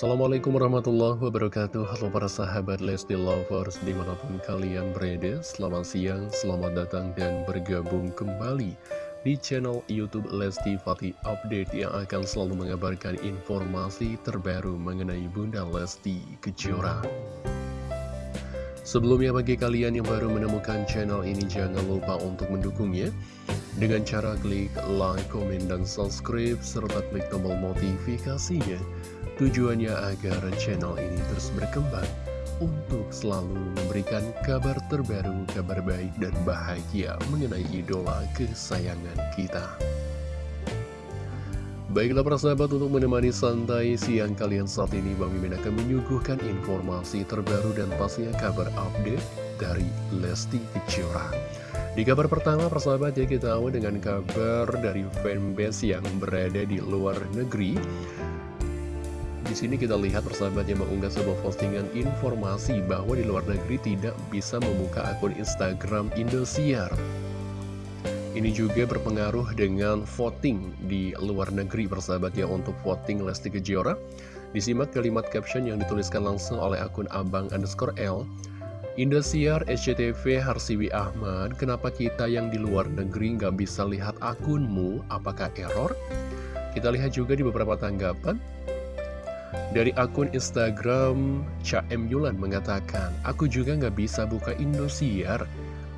Assalamualaikum warahmatullahi wabarakatuh. Halo para sahabat Lesti Lovers Di mana pun kalian berada Selamat siang, selamat datang dan bergabung kembali Di channel Youtube Lesti Fatih Update Yang akan selalu mengabarkan informasi terbaru Mengenai Bunda Lesti Kejora. Sebelumnya bagi kalian yang baru menemukan channel ini Jangan lupa untuk mendukungnya. Dengan cara klik like, komen, dan subscribe Serta klik tombol notifikasinya Tujuannya agar channel ini terus berkembang untuk selalu memberikan kabar terbaru, kabar baik dan bahagia mengenai idola kesayangan kita. Baiklah para sahabat untuk menemani santai siang kalian saat ini Bang Mimin akan menyuguhkan informasi terbaru dan pastinya kabar update dari Lesti Kejora. Di kabar pertama persahabat ya kita awal dengan kabar dari fanbase yang berada di luar negeri di sini kita lihat persahabat yang mengunggah sebuah postingan informasi bahwa di luar negeri tidak bisa membuka akun Instagram Indosiar. Ini juga berpengaruh dengan voting di luar negeri persahabat ya untuk voting Lesti Kejora. Disimak kalimat caption yang dituliskan langsung oleh akun abang underscore L. Indosiar SCTV Harsiwi Ahmad, kenapa kita yang di luar negeri nggak bisa lihat akunmu? Apakah error? Kita lihat juga di beberapa tanggapan. Dari akun Instagram, Caem Yulan mengatakan, Aku juga nggak bisa buka Indosiar.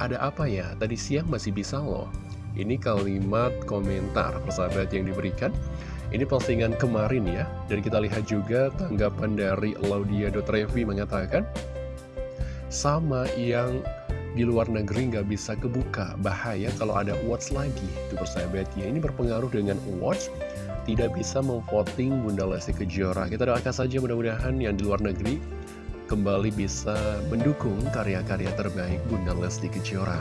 Ada apa ya? Tadi siang masih bisa loh. Ini kalimat komentar persahabat yang diberikan. Ini postingan kemarin ya. Dan kita lihat juga tanggapan dari Laudia.revi mengatakan, Sama yang di luar negeri nggak bisa kebuka. Bahaya kalau ada watch lagi. Itu persahabat ya. Ini berpengaruh dengan watch tidak bisa memvoting Bunda Lesti Kejora. Kita doakan saja mudah-mudahan yang di luar negeri kembali bisa mendukung karya-karya terbaik Bunda Lesti Kejora.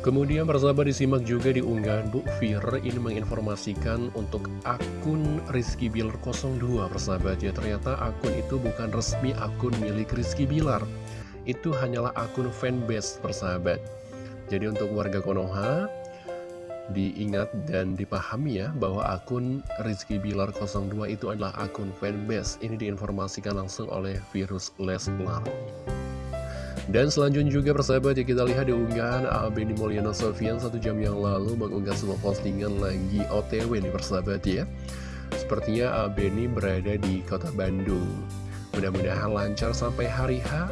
Kemudian persahabat disimak juga di unggahan Bu Fir ini menginformasikan untuk akun Rizky Bilar 02 persahabat ya ternyata akun itu bukan resmi akun milik Rizky Bilar itu hanyalah akun fanbase persahabat jadi untuk warga Konoha diingat dan dipahami ya bahwa akun Rizky Bilar 02 itu adalah akun fanbase. Ini diinformasikan langsung oleh virus Leslar. Dan selanjutnya juga persahabat ya kita lihat di unggahan Benny Mulyana Sofian satu jam yang lalu mengunggah sebuah postingan lagi OTW nih persahabat ya. Sepertinya Benny berada di kota Bandung. Mudah-mudahan lancar sampai hari H.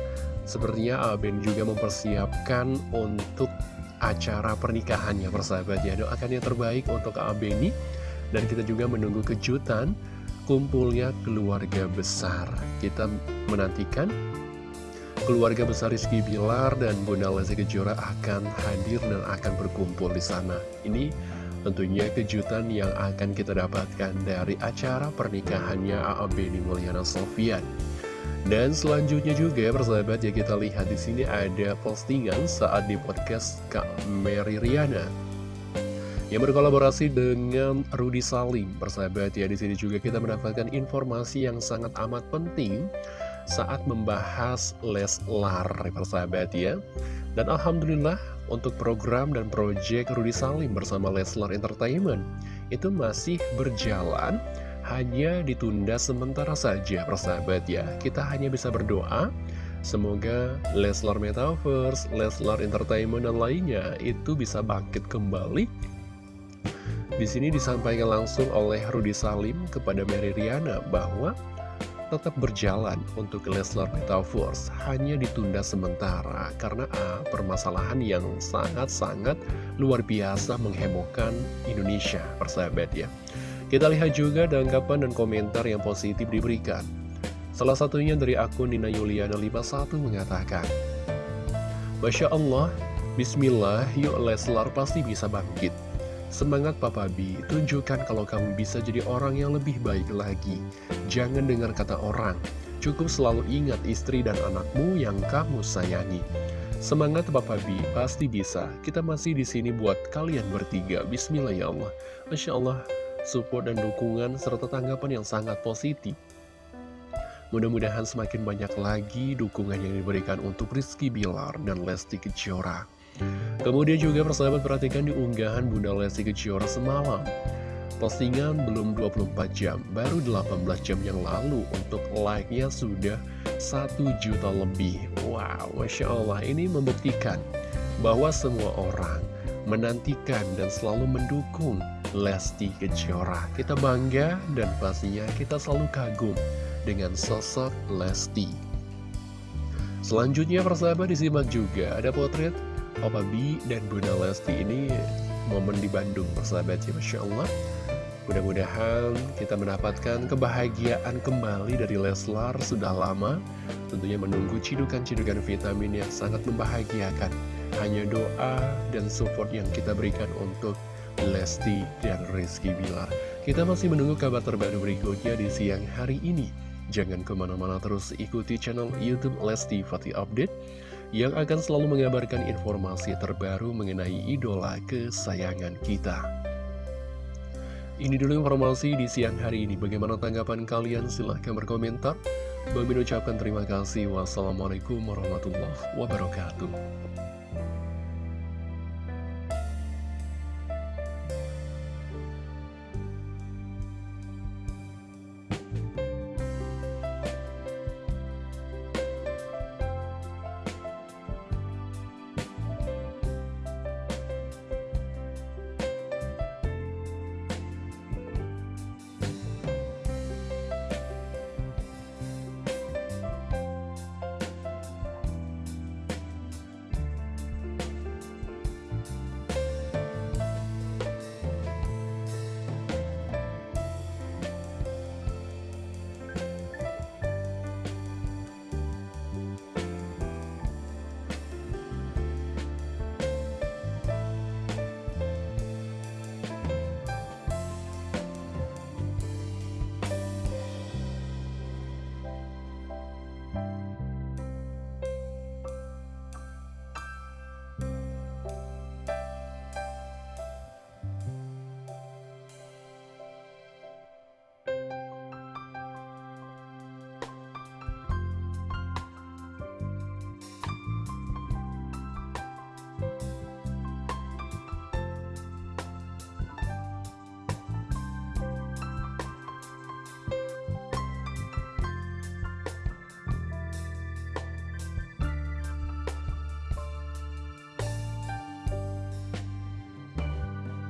Sepertinya Ben juga mempersiapkan untuk acara pernikahannya persahabat ya. Doakan yang terbaik untuk Kak Beni dan kita juga menunggu kejutan kumpulnya keluarga besar. Kita menantikan keluarga besar Rizky Bilar dan Bunda Lesti Kejora akan hadir dan akan berkumpul di sana. Ini tentunya kejutan yang akan kita dapatkan dari acara pernikahannya A.A. Mulyana Sofian dan selanjutnya juga persahabat ya kita lihat di sini ada postingan saat di podcast Kak Mary Riana yang berkolaborasi dengan Rudy Salim. Persahabat ya di sini juga kita mendapatkan informasi yang sangat amat penting saat membahas Leslar persahabat ya. Dan Alhamdulillah untuk program dan proyek Rudy Salim bersama Leslar Entertainment itu masih berjalan hanya ditunda sementara saja persahabat ya. Kita hanya bisa berdoa. Semoga Leslar Metaverse, Leslar Entertainment dan lainnya itu bisa bangkit kembali. Di sini disampaikan langsung oleh Rudy Salim kepada Mary Riana bahwa tetap berjalan untuk Leslar Metaverse hanya ditunda sementara karena A, permasalahan yang sangat-sangat luar biasa menghebohkan Indonesia persahabat ya kita lihat juga tanggapan dan komentar yang positif diberikan. Salah satunya dari akun Nina Yuliana 51 mengatakan, Masya Allah, Bismillah, yuk Leslar pasti bisa bangkit. Semangat Papa B, tunjukkan kalau kamu bisa jadi orang yang lebih baik lagi. Jangan dengar kata orang, cukup selalu ingat istri dan anakmu yang kamu sayangi. Semangat Papa B, pasti bisa. Kita masih di sini buat kalian bertiga. Bismillah ya Allah. Masya Allah, support dan dukungan, serta tanggapan yang sangat positif. Mudah-mudahan semakin banyak lagi dukungan yang diberikan untuk Rizky Bilar dan Lesti Kejora. Kemudian juga persahabat perhatikan di unggahan Bunda Lesti Kejora semalam. Postingan belum 24 jam, baru 18 jam yang lalu untuk like-nya sudah 1 juta lebih. Wow, Masya Allah, ini membuktikan bahwa semua orang menantikan dan selalu mendukung Lesti Kejora. Kita bangga dan pastinya kita selalu kagum dengan sosok Lesti. Selanjutnya persahabat disimak juga ada potret Papa B dan Bunda Lesti ini momen di Bandung persahabat ya Masya Allah Mudah-mudahan kita mendapatkan kebahagiaan kembali dari Leslar sudah lama Tentunya menunggu cidukan-cidukan vitamin yang sangat membahagiakan Hanya doa dan support yang kita berikan untuk Lesti dan Rizky Bilar Kita masih menunggu kabar terbaru berikutnya di siang hari ini Jangan ke mana-mana terus ikuti channel Youtube Lesti Fatih Update Yang akan selalu mengabarkan informasi terbaru mengenai idola kesayangan kita ini dulu informasi di siang hari ini. Bagaimana tanggapan kalian? Silahkan berkomentar. Bagi ucapkan terima kasih. Wassalamualaikum warahmatullahi wabarakatuh.